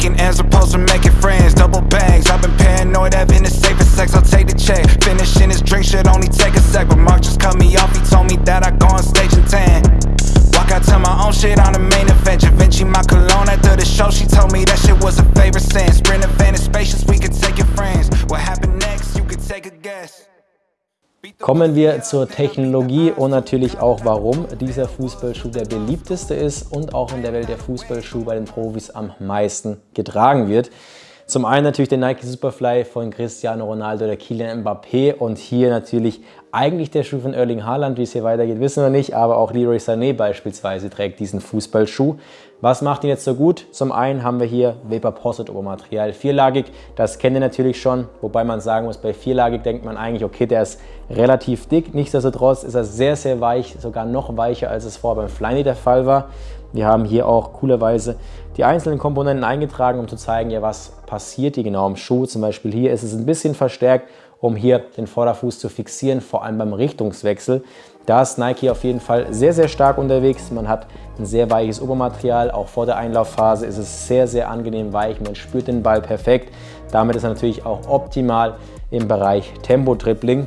Making ends opposed to making friends. Double bags, I've been paranoid, having the safest sex. I'll take the check. Finishing this drink should only take a sec. But Mark just cut me off, he told me that I go on stage in 10. Walk out to my own shit on the main event. Givenchy, my cologne after the show. She told me that shit was a favorite sin. Sprint event is spacious, we could take your friends. What happened next? You could take a guess. Kommen wir zur Technologie und natürlich auch, warum dieser Fußballschuh der beliebteste ist und auch in der Welt der Fußballschuh bei den Profis am meisten getragen wird. Zum einen natürlich der Nike Superfly von Cristiano Ronaldo oder Kylian Mbappé und hier natürlich eigentlich der Schuh von Erling Haaland. Wie es hier weitergeht, wissen wir nicht, aber auch Leroy Sané beispielsweise trägt diesen Fußballschuh. Was macht ihn jetzt so gut? Zum einen haben wir hier Vapor Posset Obermaterial, vierlagig. Das kennt ihr natürlich schon, wobei man sagen muss, bei vierlagig denkt man eigentlich, okay, der ist relativ dick. Nichtsdestotrotz ist er sehr, sehr weich, sogar noch weicher, als es vorher beim Flyny der Fall war. Wir haben hier auch coolerweise die einzelnen Komponenten eingetragen, um zu zeigen, ja, was passiert hier genau im Schuh. Zum Beispiel hier ist es ein bisschen verstärkt, um hier den Vorderfuß zu fixieren, vor allem beim Richtungswechsel. Da ist Nike auf jeden Fall sehr, sehr stark unterwegs. Man hat ein sehr weiches Obermaterial. Auch vor der Einlaufphase ist es sehr, sehr angenehm weich. Man spürt den Ball perfekt. Damit ist er natürlich auch optimal im Bereich Tempo-Dribbling.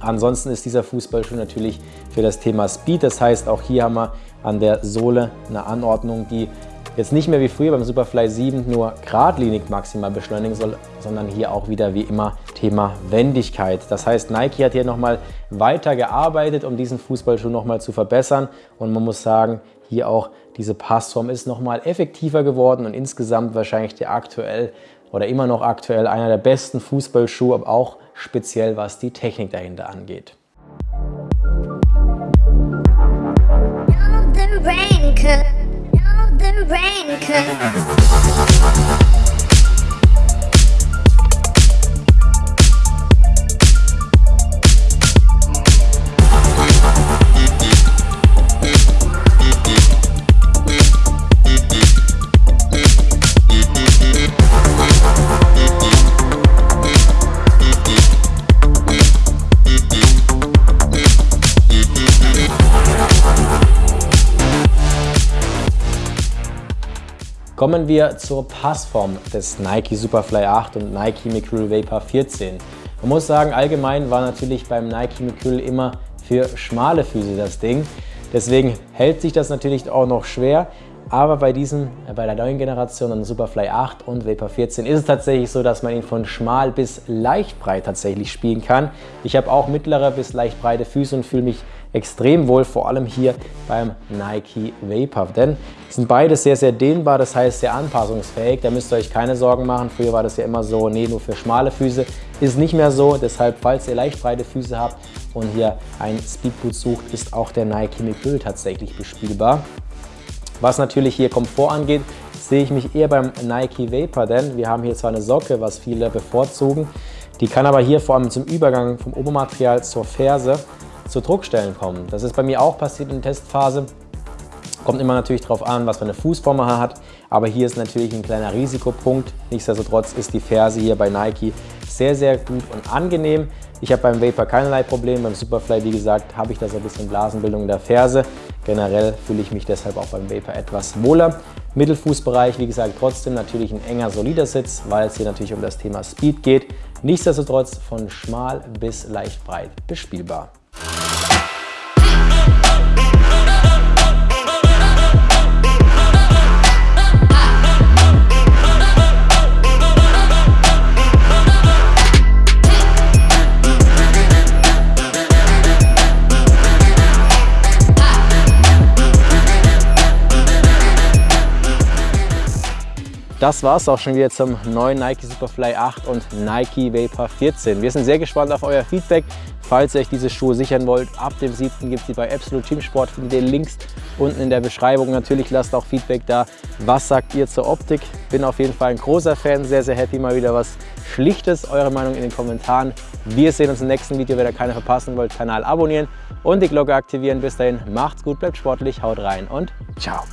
Ansonsten ist dieser Fußballschuh natürlich für das Thema Speed. Das heißt, auch hier haben wir an der Sohle eine Anordnung, die jetzt nicht mehr wie früher beim Superfly 7 nur geradlinig maximal beschleunigen soll, sondern hier auch wieder wie immer Thema Wendigkeit. Das heißt, Nike hat hier nochmal weiter gearbeitet, um diesen Fußballschuh nochmal zu verbessern und man muss sagen, hier auch diese Passform ist nochmal effektiver geworden und insgesamt wahrscheinlich der aktuell oder immer noch aktuell einer der besten Fußballschuhe, aber auch speziell was die Technik dahinter angeht. rain the rain Kommen wir zur Passform des Nike Superfly 8 und Nike Mercurial Vapor 14. Man muss sagen, allgemein war natürlich beim Nike Mercurial immer für schmale Füße das Ding. Deswegen hält sich das natürlich auch noch schwer. Aber bei diesem, äh, bei der neuen Generation an Superfly 8 und Vapor 14 ist es tatsächlich so, dass man ihn von schmal bis leicht breit tatsächlich spielen kann. Ich habe auch mittlere bis leicht breite Füße und fühle mich extrem wohl, vor allem hier beim Nike Vapor. Denn sind beide sehr, sehr dehnbar, das heißt sehr anpassungsfähig. Da müsst ihr euch keine Sorgen machen. Früher war das ja immer so, nee, nur für schmale Füße. Ist nicht mehr so, deshalb, falls ihr leicht breite Füße habt und hier ein Speedboot sucht, ist auch der Nike Micul tatsächlich bespielbar. Was natürlich hier Komfort angeht, sehe ich mich eher beim Nike Vapor, denn wir haben hier zwar eine Socke, was viele bevorzugen, die kann aber hier vor allem zum Übergang vom Obermaterial zur Ferse zu Druckstellen kommen. Das ist bei mir auch passiert in der Testphase. Kommt immer natürlich darauf an, was für eine Fußform man hat, aber hier ist natürlich ein kleiner Risikopunkt. Nichtsdestotrotz ist die Ferse hier bei Nike sehr, sehr gut und angenehm. Ich habe beim Vapor keinerlei Probleme, beim Superfly, wie gesagt, habe ich da so ein bisschen Blasenbildung in der Ferse. Generell fühle ich mich deshalb auch beim Vapor etwas wohler. Mittelfußbereich, wie gesagt, trotzdem natürlich ein enger, solider Sitz, weil es hier natürlich um das Thema Speed geht. Nichtsdestotrotz von schmal bis leicht breit bespielbar. Das war es auch schon wieder zum neuen Nike Superfly 8 und Nike Vapor 14. Wir sind sehr gespannt auf euer Feedback. Falls ihr euch diese Schuhe sichern wollt, ab dem 7. gibt es sie bei Absolute Teamsport. Findet ihr Links unten in der Beschreibung. Natürlich lasst auch Feedback da. Was sagt ihr zur Optik? Bin auf jeden Fall ein großer Fan. Sehr, sehr happy mal wieder was Schlichtes. Eure Meinung in den Kommentaren. Wir sehen uns im nächsten Video. Wenn ihr keine verpassen wollt, Kanal abonnieren und die Glocke aktivieren. Bis dahin, macht's gut, bleibt sportlich, haut rein und ciao.